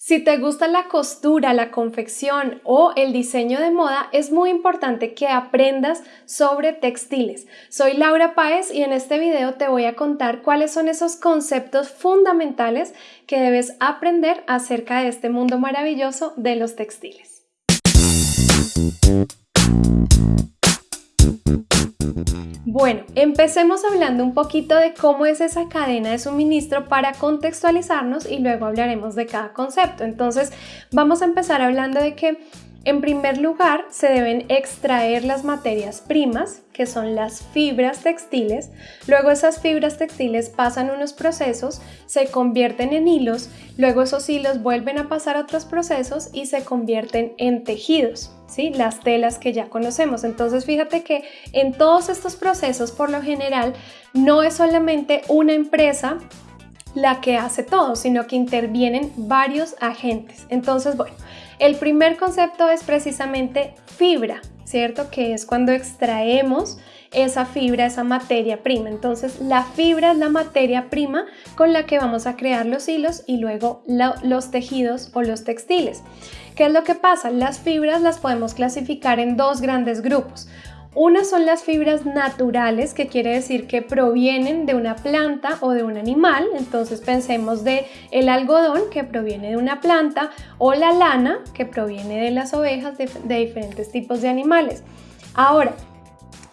Si te gusta la costura, la confección o el diseño de moda, es muy importante que aprendas sobre textiles. Soy Laura Páez y en este video te voy a contar cuáles son esos conceptos fundamentales que debes aprender acerca de este mundo maravilloso de los textiles. Bueno, empecemos hablando un poquito de cómo es esa cadena de suministro para contextualizarnos y luego hablaremos de cada concepto. Entonces, vamos a empezar hablando de que en primer lugar, se deben extraer las materias primas, que son las fibras textiles. Luego esas fibras textiles pasan unos procesos, se convierten en hilos, luego esos hilos vuelven a pasar a otros procesos y se convierten en tejidos, ¿sí? las telas que ya conocemos. Entonces fíjate que en todos estos procesos, por lo general, no es solamente una empresa la que hace todo, sino que intervienen varios agentes. Entonces, bueno, el primer concepto es precisamente fibra, ¿cierto? Que es cuando extraemos esa fibra, esa materia prima. Entonces, la fibra es la materia prima con la que vamos a crear los hilos y luego los tejidos o los textiles. ¿Qué es lo que pasa? Las fibras las podemos clasificar en dos grandes grupos. Una son las fibras naturales, que quiere decir que provienen de una planta o de un animal. Entonces pensemos de el algodón que proviene de una planta o la lana que proviene de las ovejas de, de diferentes tipos de animales. Ahora,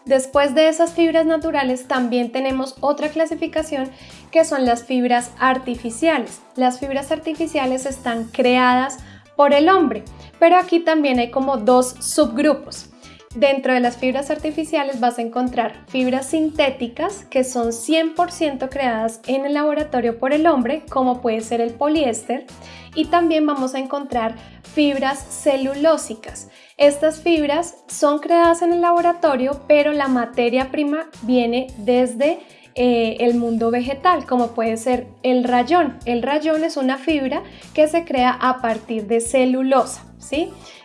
Después de esas fibras naturales también tenemos otra clasificación que son las fibras artificiales. Las fibras artificiales están creadas por el hombre, pero aquí también hay como dos subgrupos. Dentro de las fibras artificiales vas a encontrar fibras sintéticas que son 100% creadas en el laboratorio por el hombre, como puede ser el poliéster, y también vamos a encontrar fibras celulósicas. Estas fibras son creadas en el laboratorio, pero la materia prima viene desde eh, el mundo vegetal, como puede ser el rayón. El rayón es una fibra que se crea a partir de celulosa.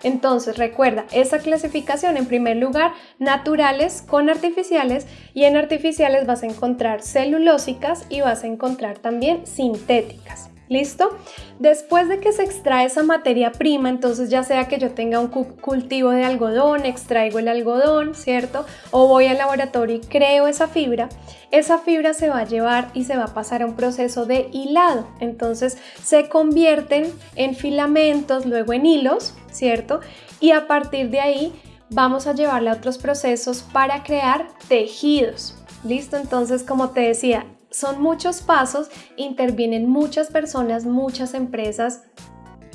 Entonces recuerda, esa clasificación en primer lugar, naturales con artificiales y en artificiales vas a encontrar celulósicas y vas a encontrar también sintéticas. ¿Listo? Después de que se extrae esa materia prima, entonces ya sea que yo tenga un cultivo de algodón, extraigo el algodón, ¿cierto? O voy al laboratorio y creo esa fibra, esa fibra se va a llevar y se va a pasar a un proceso de hilado. Entonces se convierten en filamentos, luego en hilos, ¿cierto? Y a partir de ahí vamos a llevarle a otros procesos para crear tejidos. ¿Listo? Entonces, como te decía, son muchos pasos, intervienen muchas personas, muchas empresas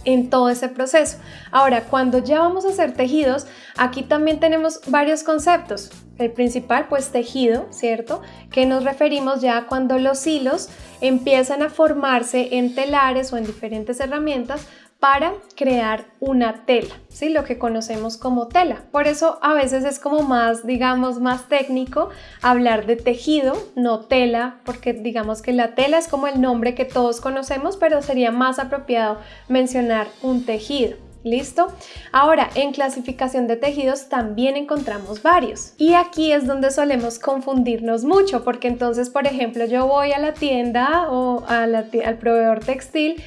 en todo ese proceso. Ahora, cuando ya vamos a hacer tejidos, aquí también tenemos varios conceptos. El principal, pues tejido, ¿cierto? Que nos referimos ya cuando los hilos empiezan a formarse en telares o en diferentes herramientas para crear una tela, ¿sí? lo que conocemos como tela. Por eso a veces es como más, digamos, más técnico hablar de tejido, no tela, porque digamos que la tela es como el nombre que todos conocemos, pero sería más apropiado mencionar un tejido. ¿Listo? Ahora, en clasificación de tejidos también encontramos varios. Y aquí es donde solemos confundirnos mucho, porque entonces, por ejemplo, yo voy a la tienda o al proveedor textil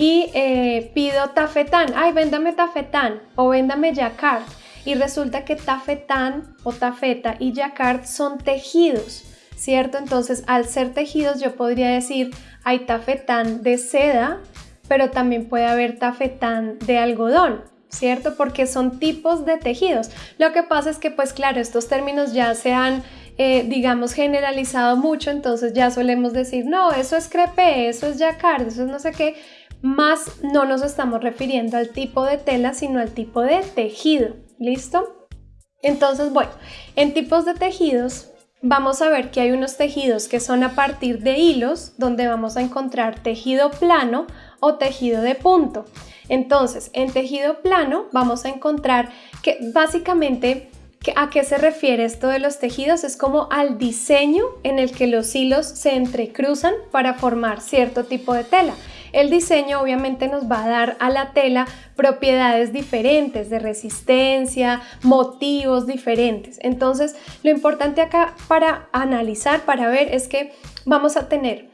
y eh, pido tafetán, ay, véndame tafetán o véndame jacquard y resulta que tafetán o tafeta y jacquard son tejidos, ¿cierto? Entonces, al ser tejidos yo podría decir, hay tafetán de seda, pero también puede haber tafetán de algodón, ¿cierto? Porque son tipos de tejidos. Lo que pasa es que, pues claro, estos términos ya se han, eh, digamos, generalizado mucho, entonces ya solemos decir, no, eso es crepe, eso es jacquard, eso es no sé qué, más no nos estamos refiriendo al tipo de tela, sino al tipo de tejido. ¿Listo? Entonces, bueno, en tipos de tejidos vamos a ver que hay unos tejidos que son a partir de hilos, donde vamos a encontrar tejido plano o tejido de punto. Entonces, en tejido plano vamos a encontrar que básicamente ¿A qué se refiere esto de los tejidos? Es como al diseño en el que los hilos se entrecruzan para formar cierto tipo de tela. El diseño obviamente nos va a dar a la tela propiedades diferentes de resistencia, motivos diferentes. Entonces, lo importante acá para analizar, para ver, es que vamos a tener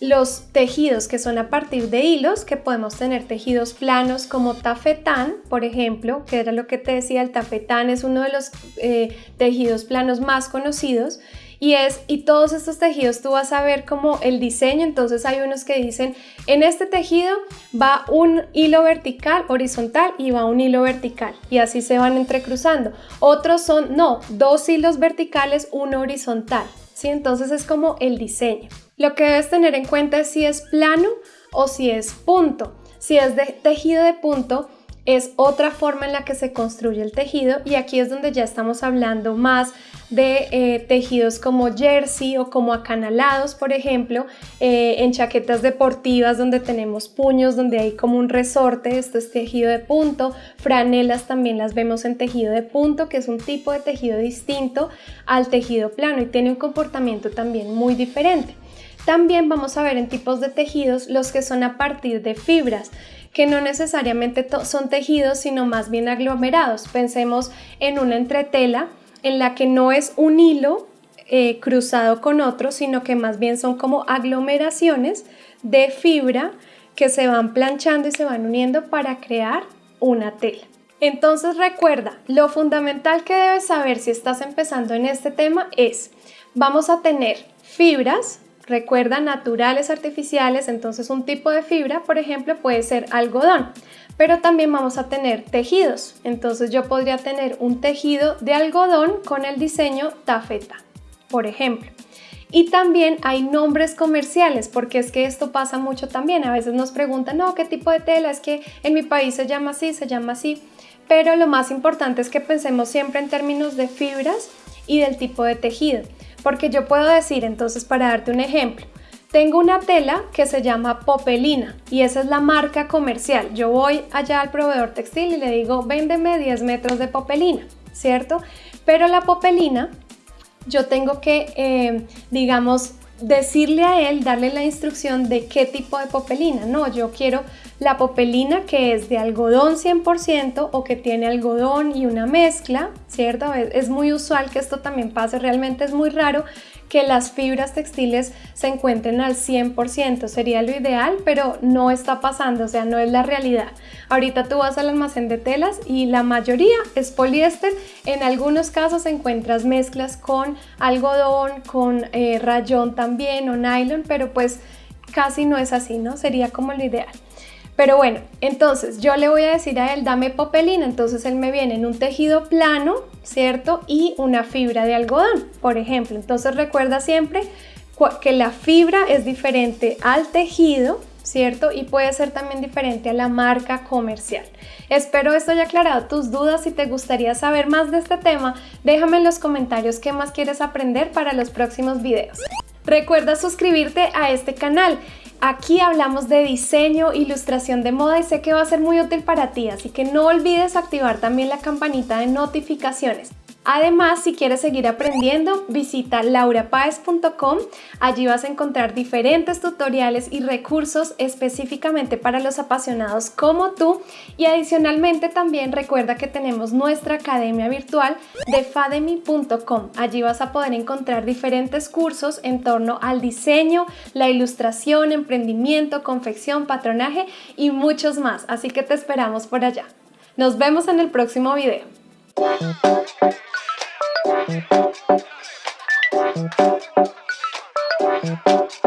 los tejidos que son a partir de hilos, que podemos tener tejidos planos como tafetán, por ejemplo, que era lo que te decía, el tafetán es uno de los eh, tejidos planos más conocidos y es y todos estos tejidos tú vas a ver como el diseño entonces hay unos que dicen en este tejido va un hilo vertical horizontal y va un hilo vertical y así se van entrecruzando otros son no dos hilos verticales uno horizontal ¿sí? entonces es como el diseño lo que debes tener en cuenta es si es plano o si es punto. Si es de tejido de punto, es otra forma en la que se construye el tejido y aquí es donde ya estamos hablando más de eh, tejidos como jersey o como acanalados, por ejemplo, eh, en chaquetas deportivas donde tenemos puños, donde hay como un resorte, esto es tejido de punto, franelas también las vemos en tejido de punto, que es un tipo de tejido distinto al tejido plano y tiene un comportamiento también muy diferente. También vamos a ver en tipos de tejidos los que son a partir de fibras, que no necesariamente son tejidos, sino más bien aglomerados. Pensemos en una entretela en la que no es un hilo eh, cruzado con otro, sino que más bien son como aglomeraciones de fibra que se van planchando y se van uniendo para crear una tela. Entonces recuerda, lo fundamental que debes saber si estás empezando en este tema es, vamos a tener fibras, Recuerda naturales artificiales, entonces un tipo de fibra, por ejemplo, puede ser algodón, pero también vamos a tener tejidos. Entonces yo podría tener un tejido de algodón con el diseño tafeta, por ejemplo. Y también hay nombres comerciales, porque es que esto pasa mucho también. A veces nos preguntan, no, ¿qué tipo de tela? Es que en mi país se llama así, se llama así. Pero lo más importante es que pensemos siempre en términos de fibras y del tipo de tejido. Porque yo puedo decir, entonces, para darte un ejemplo, tengo una tela que se llama Popelina y esa es la marca comercial. Yo voy allá al proveedor textil y le digo, véndeme 10 metros de Popelina, ¿cierto? Pero la Popelina, yo tengo que, eh, digamos, decirle a él, darle la instrucción de qué tipo de popelina. No, yo quiero la popelina que es de algodón 100% o que tiene algodón y una mezcla, ¿cierto? Es, muy usual que esto también pase, realmente es muy raro que las fibras textiles se encuentren al 100%, sería lo ideal, pero no está pasando, o sea, no es la realidad. Ahorita tú vas al almacén de telas y la mayoría es poliéster, en algunos casos encuentras mezclas con algodón, con eh, rayón también o nylon, pero pues casi no es así, ¿no? Sería como lo ideal. Pero bueno, entonces yo le voy a decir a él, dame popelina, entonces él me viene en un tejido plano, ¿cierto? Y una fibra de algodón, por ejemplo. Entonces recuerda siempre que la fibra es diferente al tejido, ¿cierto? Y puede ser también diferente a la marca comercial. Espero esto haya aclarado tus dudas. Si te gustaría saber más de este tema, déjame en los comentarios qué más quieres aprender para los próximos videos. Recuerda suscribirte a este canal Aquí hablamos de diseño, ilustración de moda y sé que va a ser muy útil para ti, así que no olvides activar también la campanita de notificaciones. Además, si quieres seguir aprendiendo, visita laurapaez.com. Allí vas a encontrar diferentes tutoriales y recursos específicamente para los apasionados como tú. Y adicionalmente también recuerda que tenemos nuestra academia virtual de fademy.com. Allí vas a poder encontrar diferentes cursos en torno al diseño, la ilustración, emprendimiento, confección, patronaje y muchos más. Así que te esperamos por allá. Nos vemos en el próximo video. Thank you.